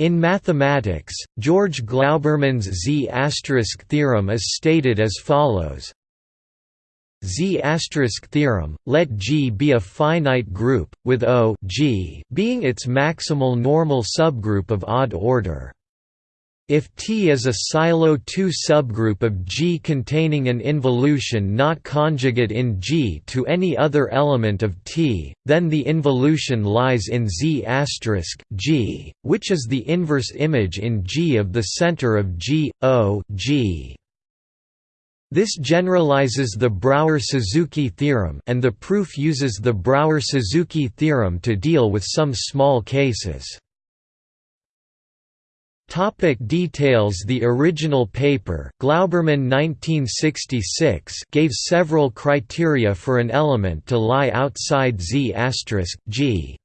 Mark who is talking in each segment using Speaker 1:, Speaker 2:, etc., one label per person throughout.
Speaker 1: In mathematics, George Glauberman's Z** theorem is stated as follows Z** theorem, let G be a finite group, with O G being its maximal normal subgroup of odd order. If T is a Sylow 2 subgroup of G containing an involution not conjugate in G to any other element of T, then the involution lies in Z G, which is the inverse image in G of the center of G, O G. This generalizes the Brauer–Suzuki theorem and the proof uses the Brauer–Suzuki theorem to deal with some small cases. Topic details The original paper Glauberman 1966 gave several criteria for an element to lie outside Z** G.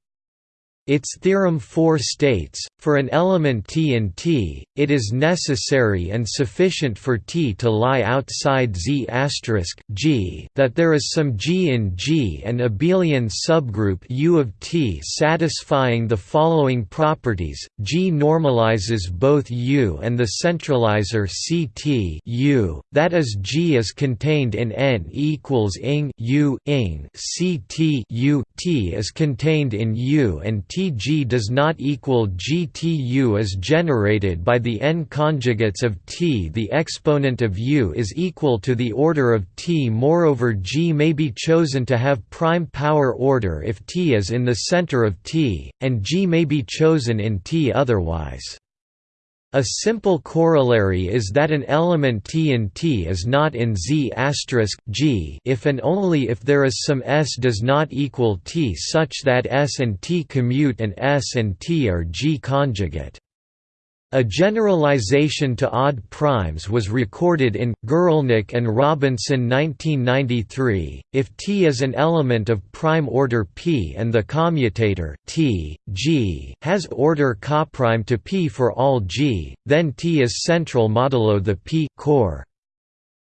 Speaker 1: Its theorem 4 states, for an element T in T, it is necessary and sufficient for T to lie outside Z** G that there is some G in G and abelian subgroup U of T satisfying the following properties, G normalizes both U and the centralizer CT U, that is G is contained in N equals ing U ing CT U T is contained in U and T Tg does not equal GTU is generated by the n conjugates of T. The exponent of U is equal to the order of T. Moreover G may be chosen to have prime power order if T is in the center of T, and G may be chosen in T otherwise. A simple corollary is that an element T in T is not in Z G if and only if there is some S does not equal T such that S and T commute and S and T are G conjugate. A generalization to odd primes was recorded in Guralnick and Robinson 1993. If T is an element of prime order P and the commutator T, G has order coprime to P for all G, then T is central modulo the P core.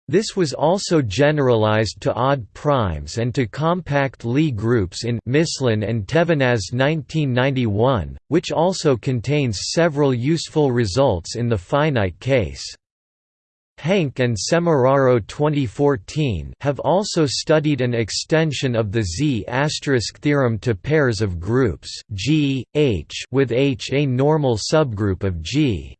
Speaker 1: This was also generalized to odd primes and to compact Lie groups in Mislin and Thevenaz 1991, which also contains several useful results in the finite case. Henke and Semeraro 2014 have also studied an extension of the Z** theorem to pairs of groups G, H with H a normal subgroup of G.